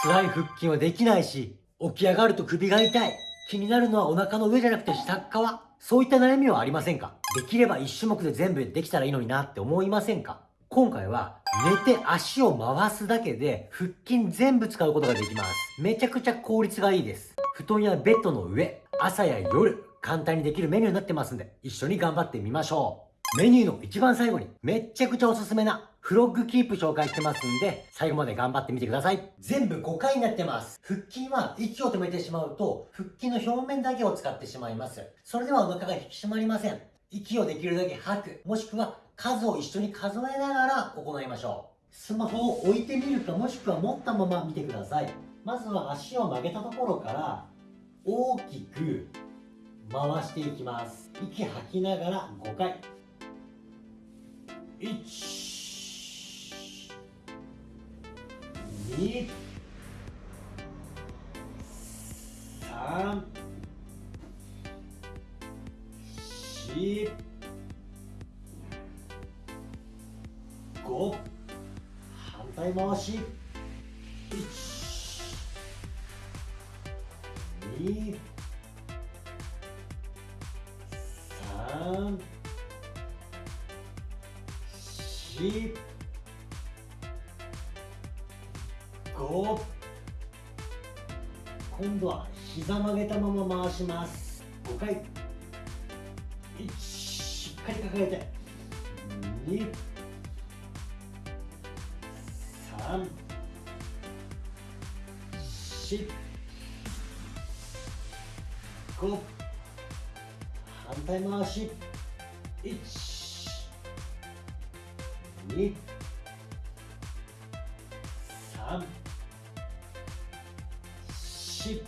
辛い腹筋はできないし、起き上がると首が痛い。気になるのはお腹の上じゃなくて下っ側。そういった悩みはありませんか？できれば1種目で全部できたらいいのになって思いませんか？今回は寝て足を回すだけで腹筋全部使うことができます。めちゃくちゃ効率がいいです。布団やベッドの上、朝や夜、簡単にできるメニューになってますんで、一緒に頑張ってみましょう。メニューの一番最後にめっちゃくちゃおすすめなフロッグキープ紹介してますんで、最後まで頑張ってみてください。全部5回になってます。腹筋は息を止めてしまうと、腹筋の表面だけを使ってしまいます。それではお腹が引き締まりません。息をできるだけ吐く、もしくは数を一緒に数えながら行いましょう。スマホを置いてみるかもしくは持ったまま見てください。まずは足を曲げたところから大きく回していきます。息吐きながら5回。1、2、3、4、5反対回し。1 2 3 4 5今度は膝曲げたまま回します。5回。1しっかり抱えて。2 3 4 5反対回し。1 2し。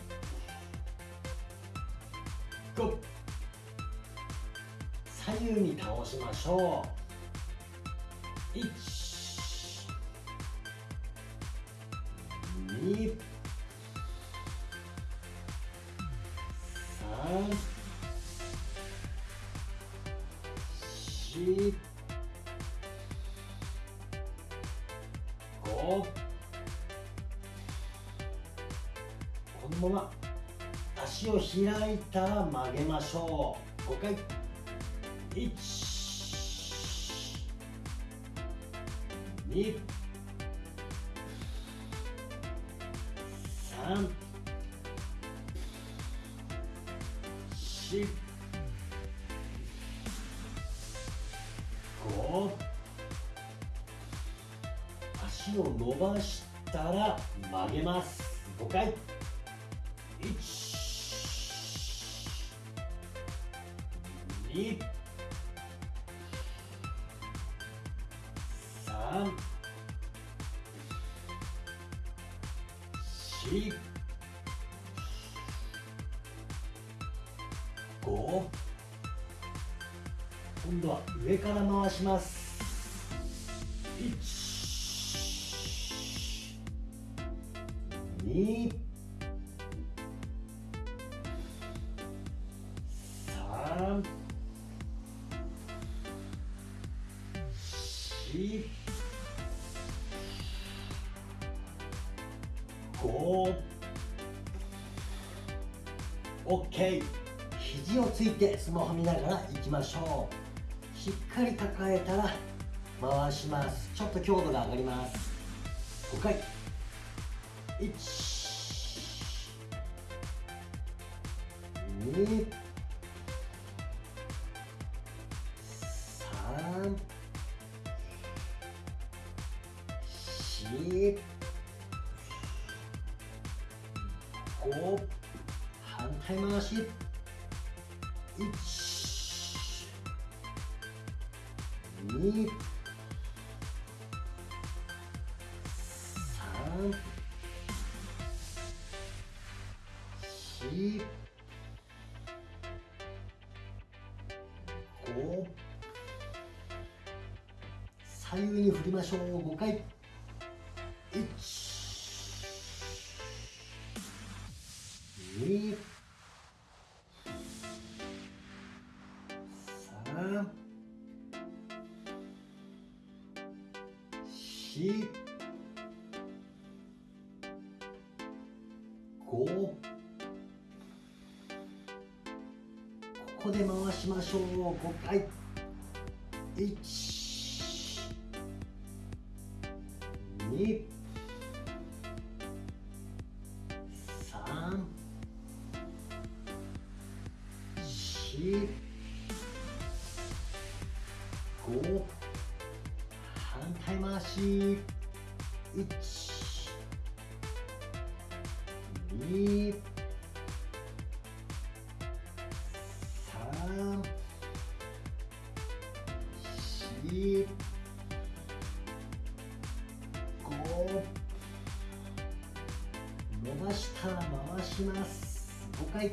5左右に倒しましょう。1 2 3 4 5まま足を開いたら曲げましょう。五回。一、二。三四五足を伸ばしたら曲げます5回1 2 3 4 5今度は上から回します1 2 5 OK 肘をついてスマホ見ながらいきましょう。しっかり抱えたら回します。ちょっと強度が上がります。5回。1 2 5反対回し1 2 3 4 5左右に振りましょう5回1ここで回しましょう。5回。1 2 5反対回し。1 2 3 4 5伸ばしたら回します。5回。1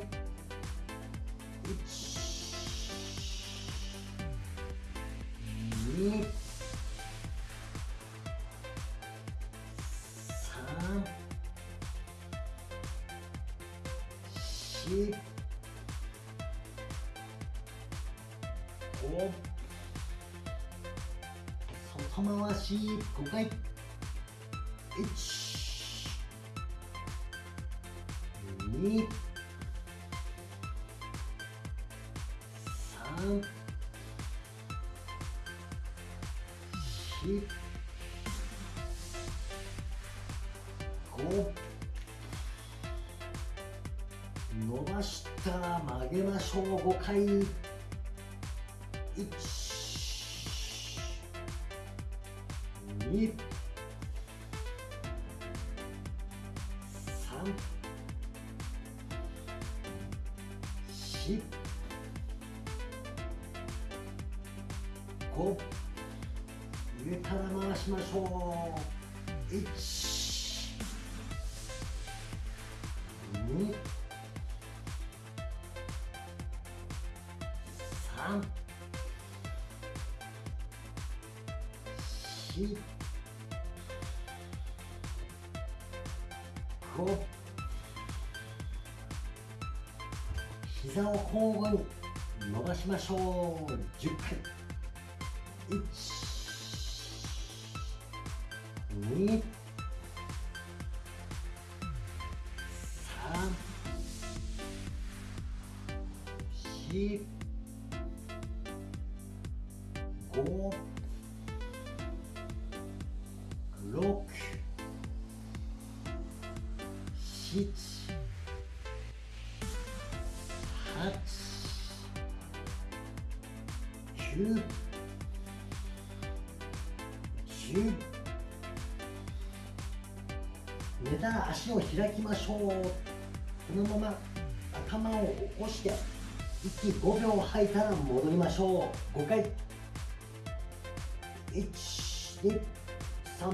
4 5外回し5回1 2 3伸ばしたら曲げましょう。5回。1 2 3 4 5上から回しましょう。1 3 4 5膝を交互に伸ばしましょう。10回。1 2 3 4 5 6 7 8 9 10寝たら足を開きましょう。このまま頭を起こして息5秒吐いたら戻りましょう。5回。1 2 3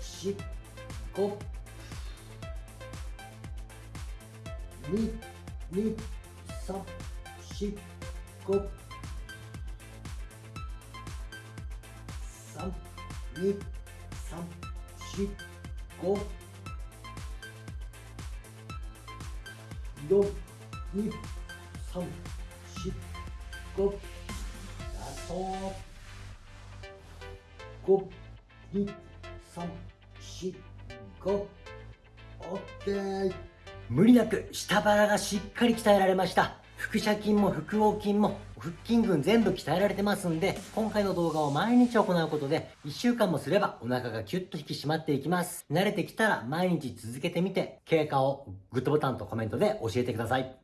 4 5 2 3 4 5 3 2 3 4 5 4 2 3 4 5ラスト5 2 3 4 5オッケー。無理なく下腹がしっかり鍛えられました。腹斜筋も腹横筋も腹筋群全部鍛えられてますんで今回の動画を毎日行うことで1週間もすればお腹がキュッと引き締まっていきます。慣れてきたら毎日続けてみて経過をグッドボタンとコメントで教えてください。